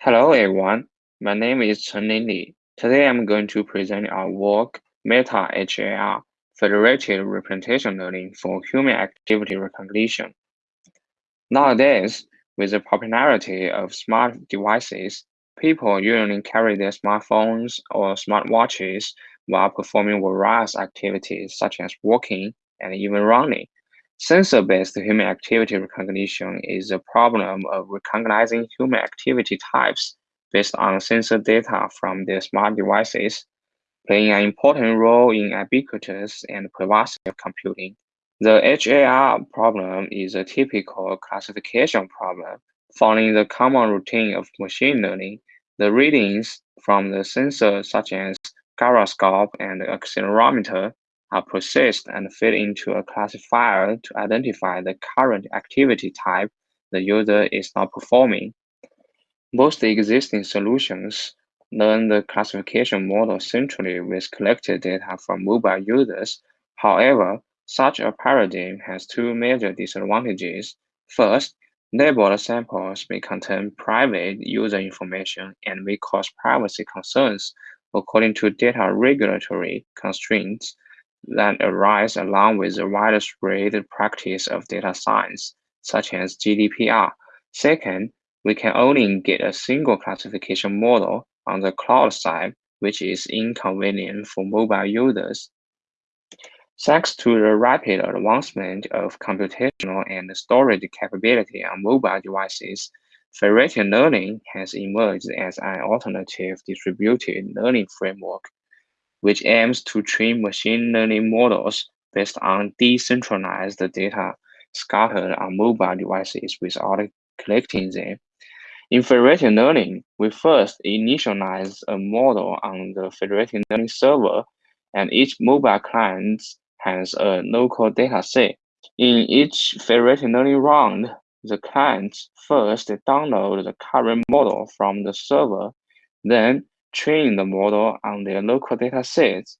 Hello everyone, my name is Chen Li. Today I'm going to present our work Meta HAR, Federated Representation Learning for Human Activity Recognition. Nowadays, with the popularity of smart devices, people usually carry their smartphones or smartwatches while performing various activities such as walking and even running. Sensor-based human activity recognition is the problem of recognizing human activity types based on sensor data from their smart devices, playing an important role in ubiquitous and pervasive computing. The HAR problem is a typical classification problem. Following the common routine of machine learning, the readings from the sensor such as gyroscope and accelerometer are processed and fed into a classifier to identify the current activity type the user is now performing. Most existing solutions learn the classification model centrally with collected data from mobile users. However, such a paradigm has two major disadvantages. First, labeled samples may contain private user information and may cause privacy concerns according to data regulatory constraints that arise along with the widespread practice of data science, such as GDPR. Second, we can only get a single classification model on the cloud side, which is inconvenient for mobile users. Thanks to the rapid advancement of computational and storage capability on mobile devices, federated learning has emerged as an alternative distributed learning framework which aims to train machine learning models based on decentralized data scattered on mobile devices without collecting them. In federated learning, we first initialize a model on the federated learning server, and each mobile client has a local data set. In each federated learning round, the client first download the current model from the server, then train the model on their local data sets.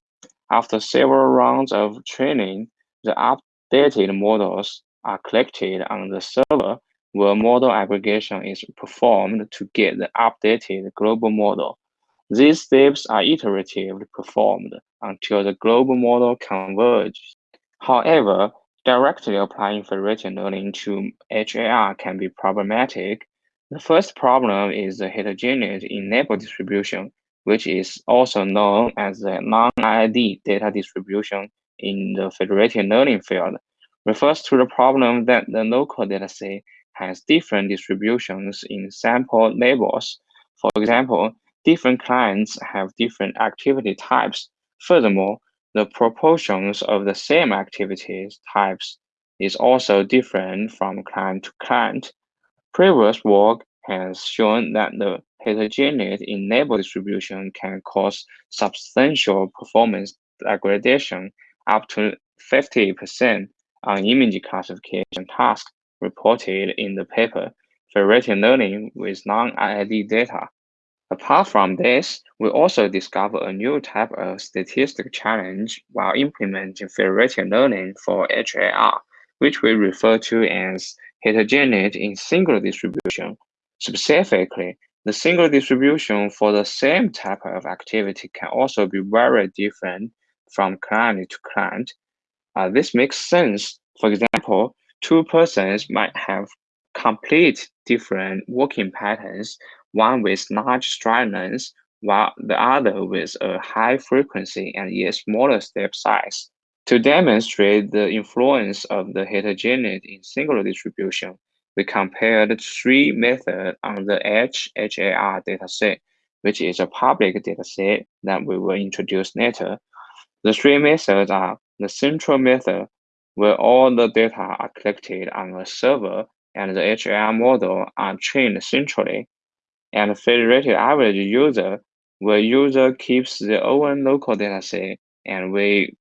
After several rounds of training, the updated models are collected on the server where model aggregation is performed to get the updated global model. These steps are iteratively performed until the global model converges. However, directly applying federated learning to HAR can be problematic. The first problem is the heterogeneous label distribution which is also known as the non-IID data distribution in the federated learning field, refers to the problem that the local dataset has different distributions in sample labels. For example, different clients have different activity types. Furthermore, the proportions of the same activities types is also different from client to client. Previous work has shown that the heterogeneous label distribution can cause substantial performance degradation up to 50% on image classification tasks reported in the paper Federated Learning with non-IID data. Apart from this, we also discovered a new type of statistic challenge while implementing federated learning for HAR, which we refer to as heterogeneity in signal distribution. Specifically, the signal distribution for the same type of activity can also be very different from client to client. Uh, this makes sense. For example, two persons might have complete different working patterns, one with large stride length, while the other with a high frequency and yet smaller step size. To demonstrate the influence of the heterogeneity in signal distribution, we compared three methods on the HHAR dataset, which is a public dataset that we will introduce later. The three methods are the central method, where all the data are collected on a server and the HAR model are trained centrally, and federated average user, where user keeps their own local dataset and we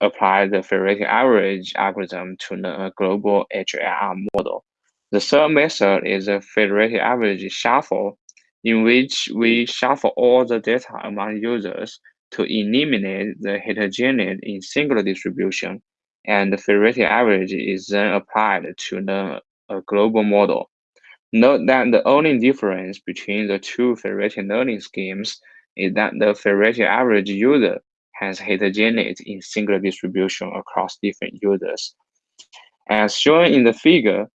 apply the federated average algorithm to the global HAR model. The third method is a federated average shuffle, in which we shuffle all the data among users to eliminate the heterogeneity in signal distribution, and the federated average is then applied to learn a global model. Note that the only difference between the two federated learning schemes is that the federated average user has heterogeneity in signal distribution across different users. As shown in the figure,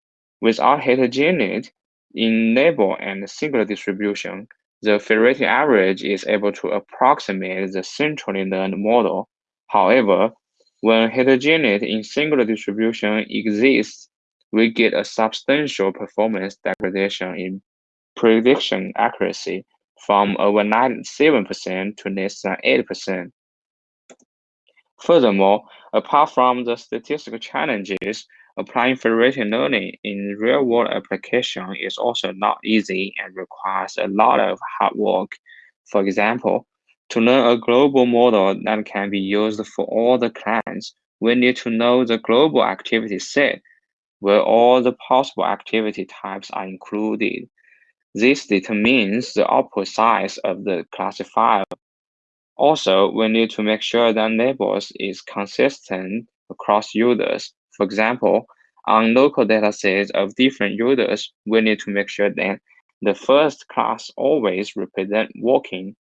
without heterogeneity in label and signal distribution, the federated average is able to approximate the centrally learned model. However, when heterogeneity in signal distribution exists, we get a substantial performance degradation in prediction accuracy from over 97% to less than 8%. Furthermore, apart from the statistical challenges, applying federated learning in real-world application is also not easy and requires a lot of hard work. For example, to learn a global model that can be used for all the clients, we need to know the global activity set, where all the possible activity types are included. This determines the output size of the classifier. Also, we need to make sure that labels is consistent across users. For example, on local datasets of different users, we need to make sure that the first class always represent walking.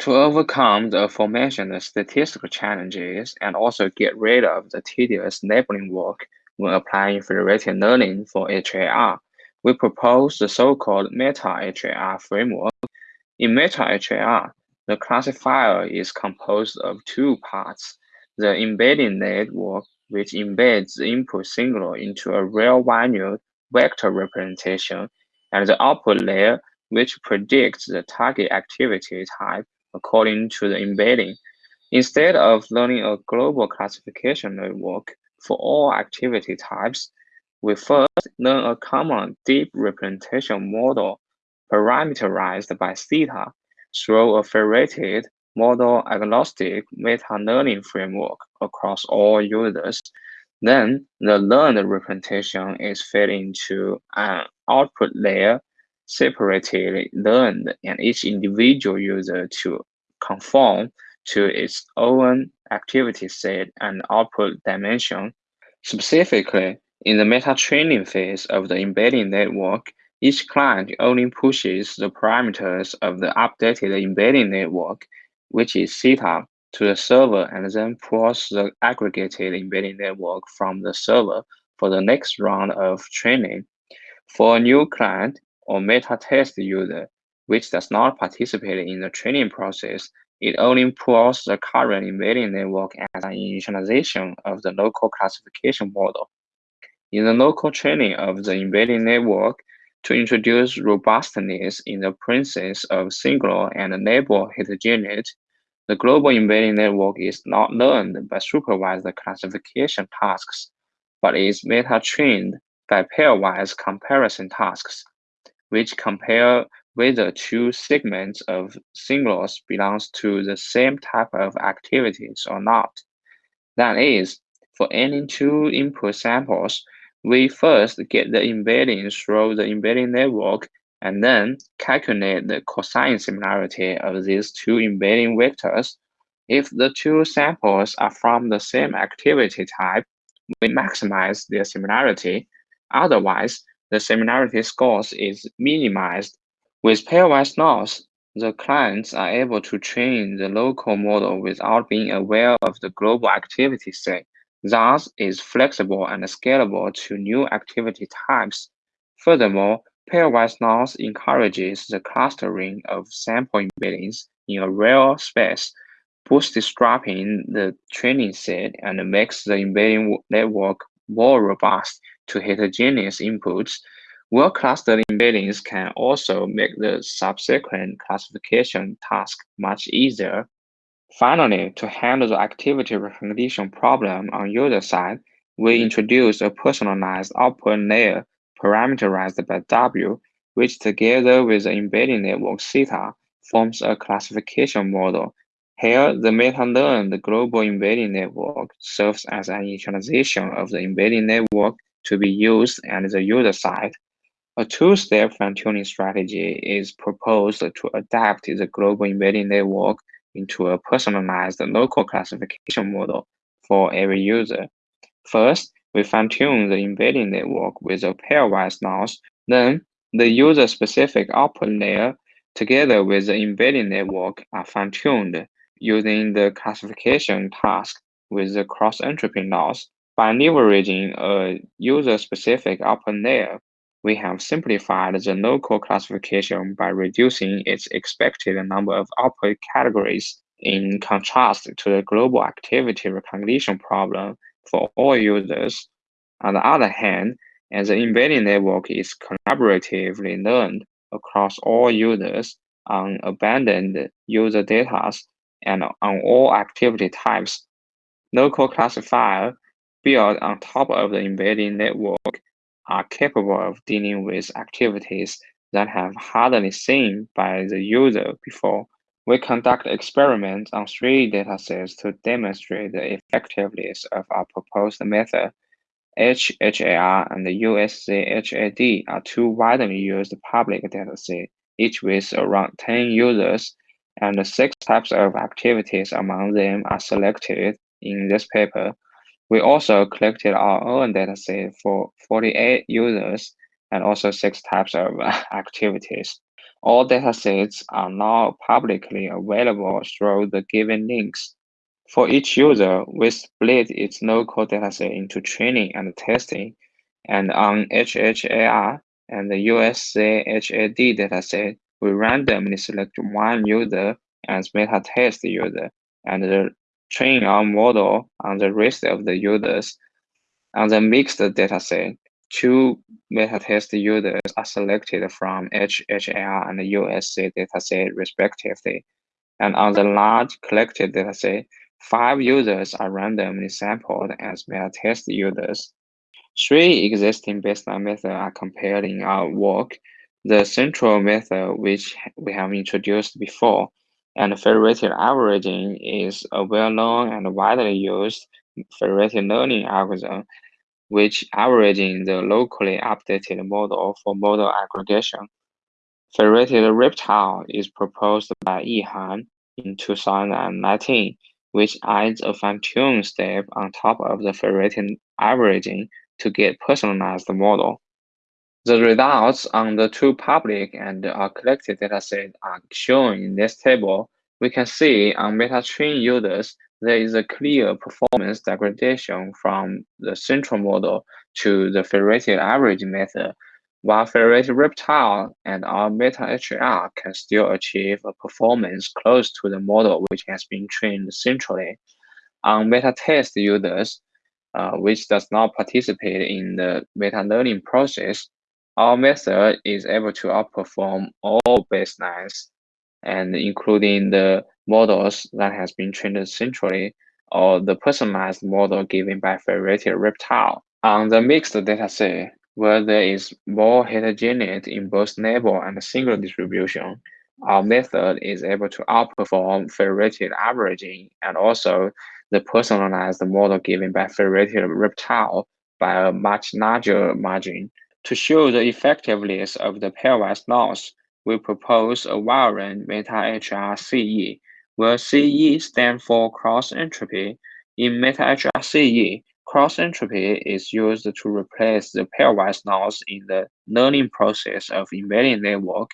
To overcome the aforementioned statistical challenges and also get rid of the tedious labeling work when applying federated learning for HAR, we propose the so-called meta-HAR framework. In meta-HAR, the classifier is composed of two parts, the embedding network, which embeds the input signal into a real-valued vector representation, and the output layer, which predicts the target activity type according to the embedding. Instead of learning a global classification network for all activity types, we first learn a common deep representation model parameterized by theta through a federated model agnostic meta-learning framework across all users. Then the learned representation is fed into an output layer separately learned and each individual user to conform to its own activity set and output dimension. Specifically, in the meta-training phase of the embedding network, each client only pushes the parameters of the updated embedding network, which is theta, to the server and then pulls the aggregated embedding network from the server for the next round of training. For a new client, or meta-test user, which does not participate in the training process, it only pulls the current embedding network as an initialization of the local classification model. In the local training of the embedding network, to introduce robustness in the presence of signal and neighbor heterogeneity, the global embedding network is not learned by supervised classification tasks, but is meta-trained by pairwise comparison tasks which compare whether two segments of signals belongs to the same type of activities or not. That is, for any two input samples, we first get the embedding through the embedding network and then calculate the cosine similarity of these two embedding vectors. If the two samples are from the same activity type, we maximize their similarity. Otherwise, the similarity scores is minimized. With pairwise loss, the clients are able to train the local model without being aware of the global activity set. Thus, is flexible and scalable to new activity types. Furthermore, pairwise loss encourages the clustering of sample embeddings in a real space, bootstrapping the training set and makes the embedding network more robust to heterogeneous inputs, well-clustered embeddings can also make the subsequent classification task much easier. Finally, to handle the activity recognition problem on user side, we mm-hmm. introduce a personalized output layer parameterized by W, which together with the embedding network theta forms a classification model. Here, the meta-learned global embedding network serves as an initialization of the embedding network to be used at the user side. A two-step fine-tuning strategy is proposed to adapt the global embedding network into a personalized local classification model for every user. First, we fine-tune the embedding network with a pairwise loss Then, the user-specific output layer, together with the embedding network, are fine-tuned using the classification task with the cross-entropy loss. By leveraging a user-specific output layer, we have simplified the local classification by reducing its expected number of output categories in contrast to the global activity recognition problem for all users. On the other hand, as the embedding network is collaboratively learned across all users on abandoned user data and on all activity types, local classifier built on top of the embedding network are capable of dealing with activities that have hardly seen by the user before. We conduct experiments on three datasets to demonstrate the effectiveness of our proposed method. HHAR and USCHAD are two widely used public datasets, each with around 10 users, and six types of activities among them are selected in this paper. We also collected our own dataset for 48 users and also six types of activities. All datasets are now publicly available through the given links. For each user, we split its local dataset into training and testing, and on HHAR and the USCHAD dataset, we randomly select one user as meta test user and train our model on the rest of the users. On the mixed dataset, two meta-test users are selected from HHAR and USC dataset respectively. And on the large collected dataset, five users are randomly sampled as meta-test users. Three existing baseline methods are compared in our work. The central method, which we have introduced before, and federated averaging is a well-known and widely used federated learning algorithm, which averaging the locally updated model for model aggregation. Federated reptile is proposed by Yihan in 2019, which adds a fine-tune step on top of the federated averaging to get personalized model. The results on the two public and our collected datasets are shown in this table. We can see on meta-trained users, there is a clear performance degradation from the central model to the federated average method, while federated reptile and our meta-HAR can still achieve a performance close to the model which has been trained centrally. On meta-test users, uh, which does not participate in the meta-learning process, our method is able to outperform all baselines, and including the models that has been trained centrally or the personalized model given by federated reptile. On the mixed dataset, where there is more heterogeneity in both neighbor and signal distribution, our method is able to outperform federated averaging and also the personalized model given by federated reptile by a much larger margin. To show the effectiveness of the pairwise loss, we propose a variant meta-HRCE, where CE stands for cross-entropy. In meta-HRCE, cross-entropy is used to replace the pairwise loss in the learning process of embedding network.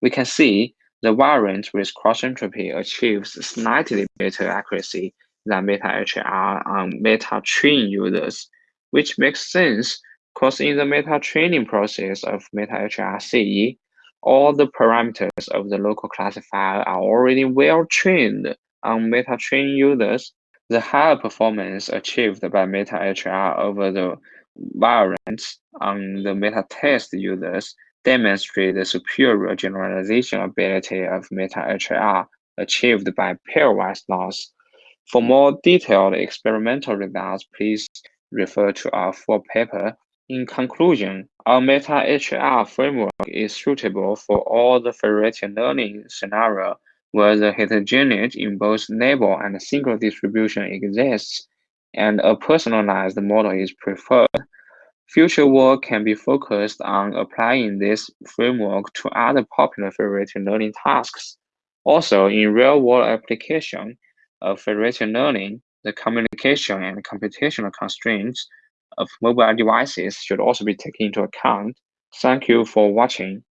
We can see the variant with cross-entropy achieves slightly better accuracy than meta-HAR on um, meta-train users, which makes sense because in the meta-training process of meta-HRCE, all the parameters of the local classifier are already well trained on meta-train users. The higher performance achieved by meta-HAR over the variants on the meta-test users demonstrate the superior generalization ability of meta-HAR achieved by pairwise loss. For more detailed experimental results, please refer to our full paper in conclusion, our meta-HAR framework is suitable for all the federated learning scenarios where the heterogeneity in both neighbor and signal distribution exists, and a personalized model is preferred. Future work can be focused on applying this framework to other popular federated learning tasks. Also, in real-world application of federated learning, the communication and computational constraints of mobile devices should also be taken into account. Thank you for watching.